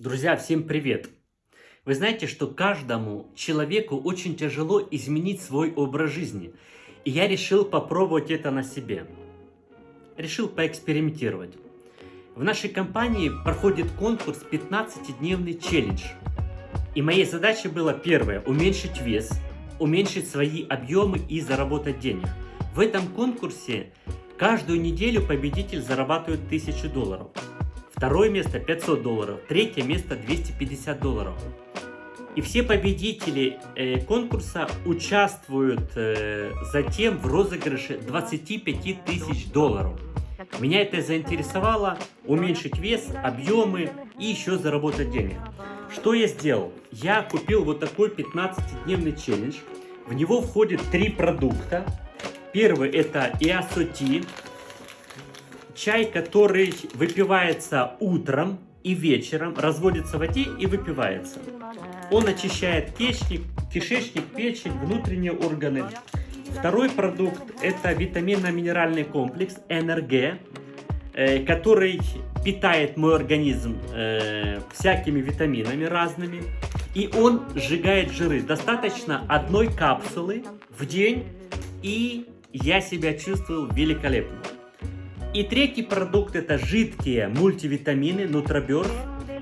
Друзья, всем привет! Вы знаете, что каждому человеку очень тяжело изменить свой образ жизни. И я решил попробовать это на себе. Решил поэкспериментировать. В нашей компании проходит конкурс 15-дневный челлендж. И моей задачей было первое – уменьшить вес, уменьшить свои объемы и заработать денег. В этом конкурсе каждую неделю победитель зарабатывает 1000 долларов. Второе место 500 долларов, третье место 250 долларов. И все победители э, конкурса участвуют э, затем в розыгрыше 25 тысяч долларов. Меня это заинтересовало, уменьшить вес, объемы и еще заработать денег. Что я сделал? Я купил вот такой 15-дневный челлендж. В него входит три продукта. Первый это Иасоти, чай, который выпивается утром и вечером, разводится в воде и выпивается. Он очищает кишечник, кишечник, печень, внутренние органы. Второй продукт это витаминно-минеральный комплекс НРГ, э, который питает мой организм э, всякими витаминами разными. И он сжигает жиры. Достаточно одной капсулы в день, и я себя чувствую великолепно. И третий продукт это жидкие мультивитамины Нутроберс.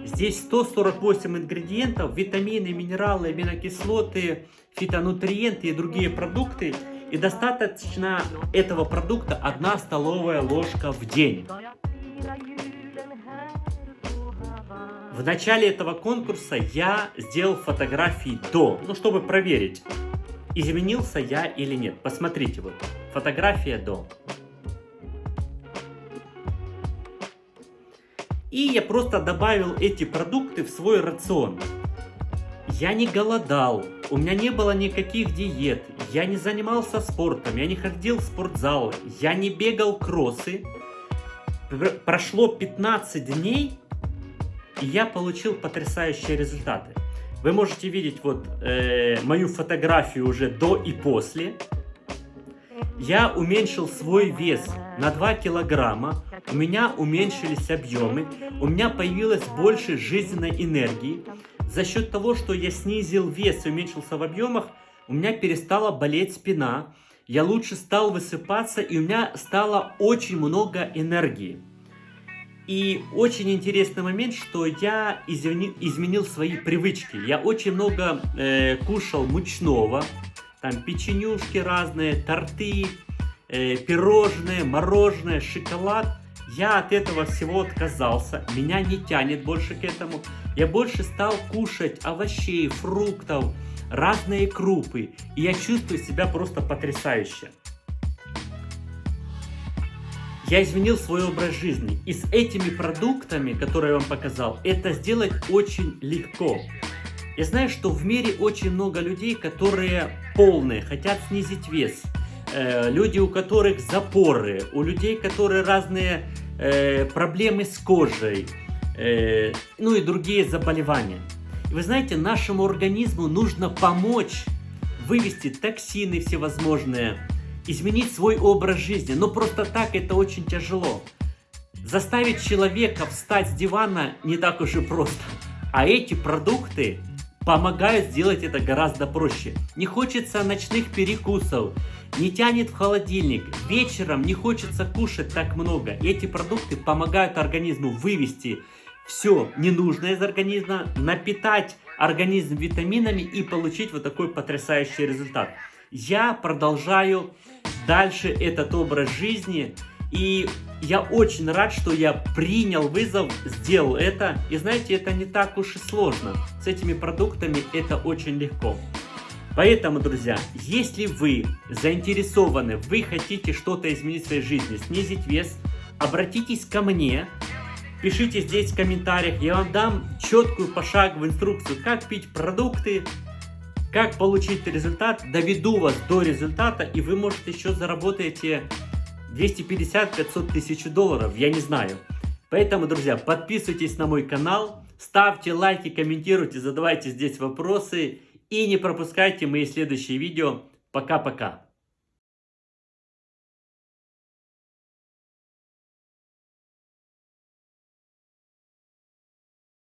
Здесь 148 ингредиентов, витамины, минералы, аминокислоты, фитонутриенты и другие продукты. И достаточно этого продукта 1 столовая ложка в день. В начале этого конкурса я сделал фотографии до, ну чтобы проверить, изменился я или нет. Посмотрите вот, фотография до. И я просто добавил эти продукты в свой рацион. Я не голодал, у меня не было никаких диет, я не занимался спортом, я не ходил в спортзал, я не бегал кроссы. Прошло 15 дней, и я получил потрясающие результаты. Вы можете видеть вот э, мою фотографию уже до и после. Я уменьшил свой вес на 2 килограмма, у меня уменьшились объемы, у меня появилось больше жизненной энергии. За счет того, что я снизил вес и уменьшился в объемах, у меня перестала болеть спина, я лучше стал высыпаться и у меня стало очень много энергии. И очень интересный момент, что я изменил, свои привычки. Я очень много э, кушал мучного, там печенюшки разные, торты, э, пирожные, мороженое, шоколад. Я от этого всего отказался, меня не тянет больше к этому. Я больше стал кушать овощей, фруктов, разные крупы. И я чувствую себя просто потрясающе. Я изменил свой образ жизни. И с этими продуктами, которые я вам показал, это сделать очень легко. Я знаю, что в мире очень много людей, которые полные, хотят снизить вес. Э, люди, у которых запоры, у людей, которые разные э, проблемы с кожей, э, ну и другие заболевания. И вы знаете, нашему организму нужно помочь вывести токсины всевозможные, изменить свой образ жизни. Но просто так это очень тяжело. Заставить человека встать с дивана не так уж и просто. А эти продукты помогают сделать это гораздо проще. Не хочется ночных перекусов, не тянет в холодильник, вечером не хочется кушать так много. И эти продукты помогают организму вывести все ненужное из организма, напитать организм витаминами и получить вот такой потрясающий результат. Я продолжаю дальше этот образ жизни и я очень рад, что я принял вызов, сделал это. И знаете, это не так уж и сложно. С этими продуктами это очень легко. Поэтому, друзья, если вы заинтересованы, вы хотите что-то изменить в своей жизни, снизить вес, обратитесь ко мне, пишите здесь в комментариях, я вам дам четкую пошаговую инструкцию, как пить продукты, как получить результат, доведу вас до результата, и вы, может, еще заработаете 250-500 тысяч долларов, я не знаю. Поэтому, друзья, подписывайтесь на мой канал, ставьте лайки, комментируйте, задавайте здесь вопросы и не пропускайте мои следующие видео. Пока-пока.